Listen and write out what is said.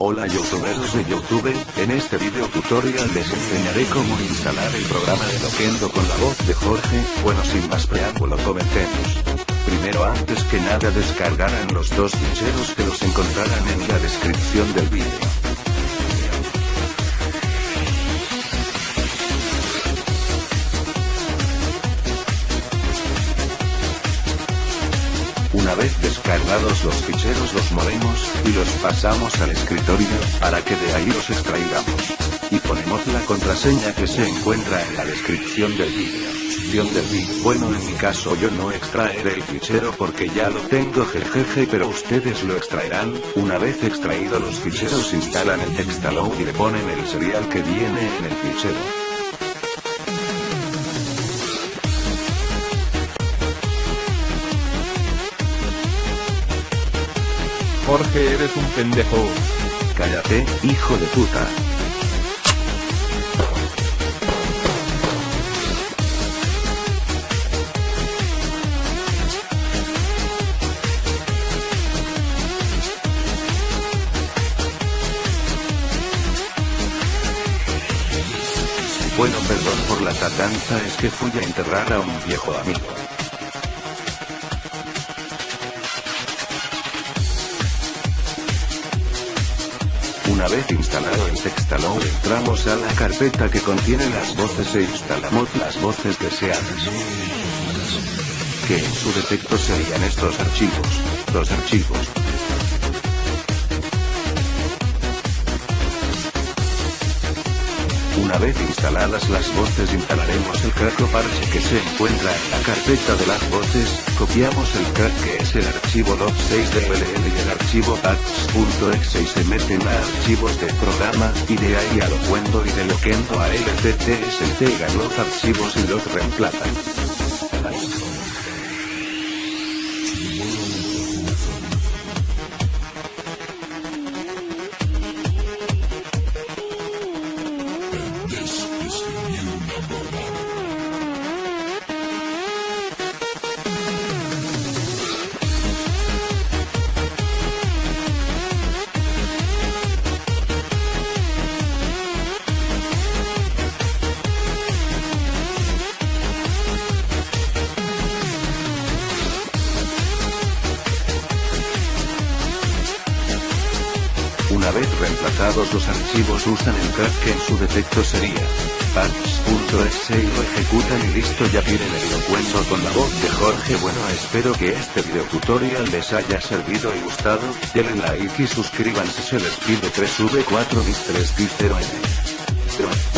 Hola youtubers de youtube, en este video tutorial les enseñaré cómo instalar el programa de Loquendo con la voz de Jorge, bueno sin más preámbulo comentemos. Primero antes que nada descargarán los dos ficheros que los encontrarán en la descripción del vídeo. Una vez descargados los ficheros los movemos, y los pasamos al escritorio, para que de ahí los extraigamos. Y ponemos la contraseña que se encuentra en la descripción del vídeo. Del vídeo. Bueno en mi caso yo no extraeré el fichero porque ya lo tengo jejeje pero ustedes lo extraerán, una vez extraído los ficheros instalan el Textaload y le ponen el serial que viene en el fichero. Jorge eres un pendejo. Cállate, hijo de puta. Bueno perdón por la tatanza es que fui a enterrar a un viejo amigo. Una vez instalado el Textaload entramos a la carpeta que contiene las voces e instalamos las voces deseadas. Que en su defecto serían estos archivos. Los archivos. Una vez instaladas las voces instalaremos el crack parche que se encuentra en la carpeta de las voces, copiamos el crack que es el archivo log6 de y el archivo patch.exe y se meten a archivos de programa, y de ahí a lo cuento y de loquendo a LTTS integran los archivos y los reemplazan. Una vez reemplazados los archivos usan el crack que en su defecto sería. Patch.exe y lo ejecutan y listo ya tienen el encuentro con la voz de Jorge bueno. Espero que este video tutorial les haya servido y gustado, denle like y suscríbanse. Se les pide 3v4 bis 3 d 0 n